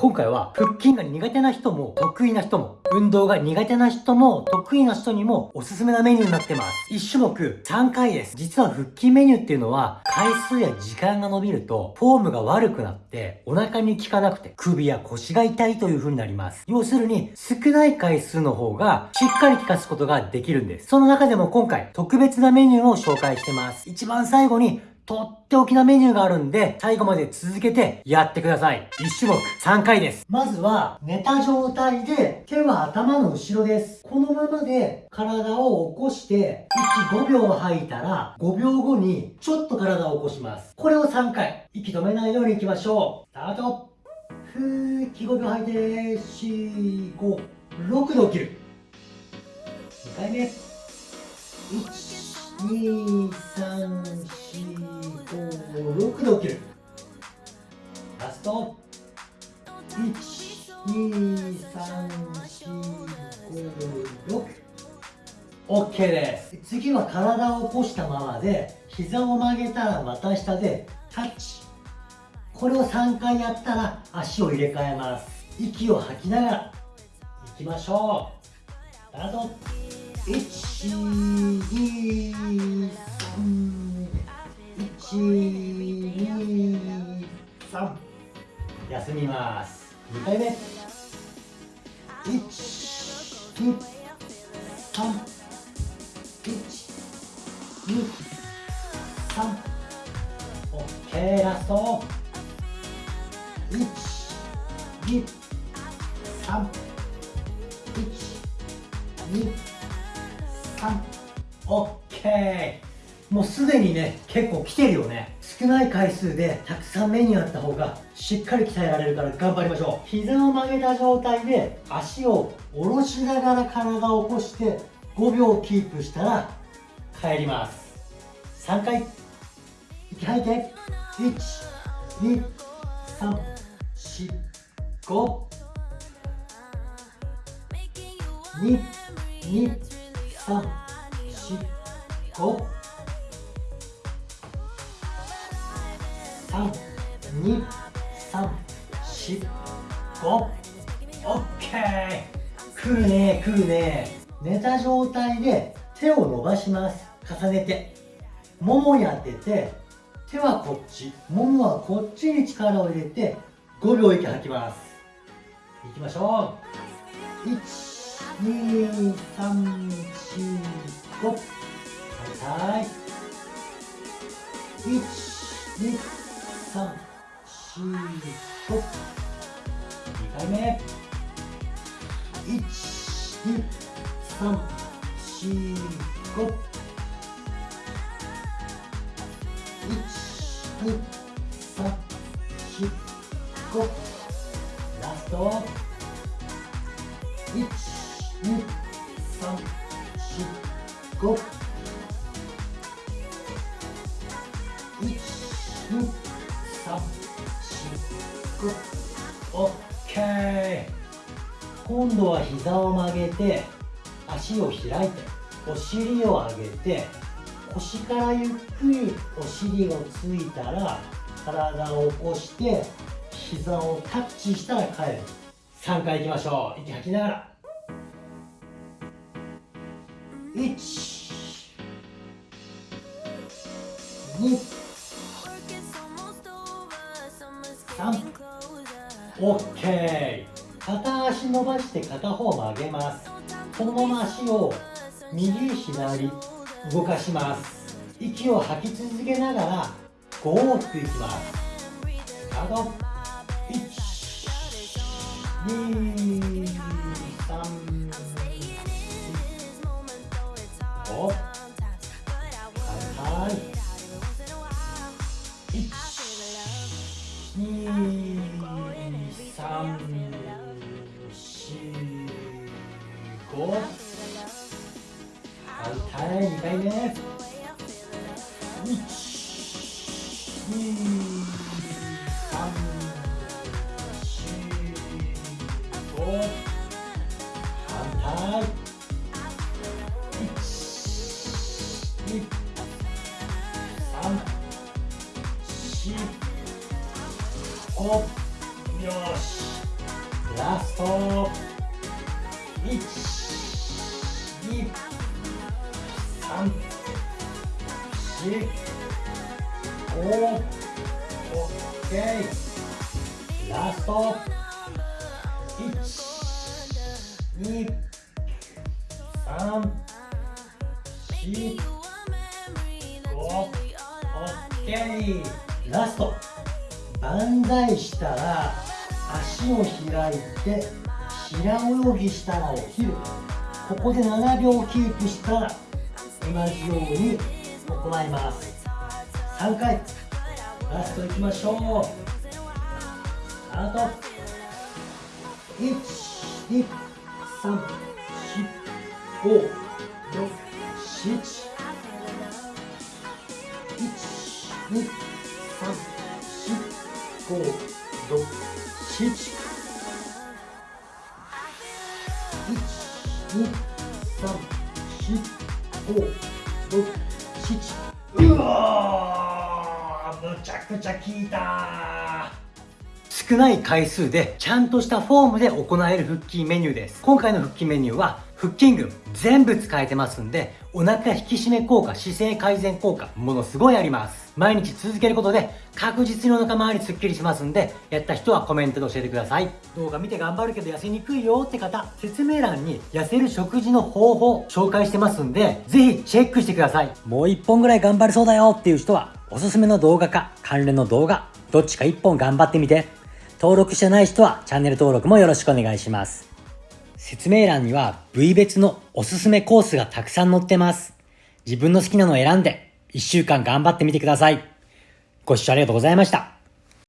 今回は腹筋が苦手な人も得意な人も運動が苦手な人も得意な人にもおすすめなメニューになってます。1種目3回です。実は腹筋メニューっていうのは回数や時間が伸びるとフォームが悪くなってお腹に効かなくて首や腰が痛いという風になります。要するに少ない回数の方がしっかり効かすことができるんです。その中でも今回特別なメニューを紹介してます。一番最後にとっておきなメニューがあるんで、最後まで続けてやってください。1種目3回です。まずは、寝た状態で、手は頭の後ろです。このままで体を起こして、息5秒吐いたら、5秒後にちょっと体を起こします。これを3回。息止めないように行きましょう。スタートふー、息5秒吐いて、4、5、6で起きる。2回目。1、2、3、4、6で起きる。ラスト。12345 6OK です。次は体を起こしたままで膝を曲げたら股下でタッチ。これを3回やったら足を入れ替えます。息を吐きながら。いきましょう。スタート。12休みます。2回目。1 2 3 1 2 3 OK ラスト1 2 3 1 2 3 OK もうすでにね、結構来てるよね。少ない回数でたくさんメニューあった方がしっかり鍛えられるから頑張りましょう。膝を曲げた状態で足を下ろしながら体を起こして5秒キープしたら帰ります。3回。息吐いて。1、2、3、4、5。2、2、3、4、5。2、3、4、5。OK! 来るね、来るね。寝た状態で手を伸ばします。重ねて。ももに当てて、手はこっち。ももはこっちに力を入れて、5秒息吐きます。いきましょう。1、2、3、4、5。12345ラスト12345 12345 OK! 今度は膝を曲げて足を開いてお尻を上げて腰からゆっくりお尻がついたら体を起こして膝をタッチしたら帰る。3回いきましょう。息吐きながら。1 2 3 OK 片足伸ばして片方曲げます。このまま足を右左動かします。息を吐き続けながら5往復いきます。スタート1 2 3 4 5反対、二回目。一、二、三、四、五。反対。一、二、三、四、五。よしラスト1 3 4 5 OK ラスト1 2 3 4 5 OK ラスト万歳したら足を開いて平泳ぎしたら起きるここで7秒キープしたら同じように行います。3回。ラストいきましょう。スタート。1234567123456 7うわーむちゃくちゃ効いた少ない回数でちゃんとしたフォームで行える腹筋メニューです。今回の腹筋メニューは腹筋群全部使えてますんでお腹引き締め効果姿勢改善効果ものすごいあります。毎日続けることで確実にお腹周りすっきりしますんでやった人はコメントで教えてください。動画見て頑張るけど痩せにくいよって方説明欄に痩せる食事の方法紹介してますんでぜひチェックしてください。もう一本ぐらい頑張れそうだよっていう人はおすすめの動画か関連の動画どっちか一本頑張ってみて。登録してない人はチャンネル登録もよろしくお願いします。説明欄には部位別のおすすめコースがたくさん載ってます。自分の好きなのを選んで一週間頑張ってみてください。ご視聴ありがとうございました。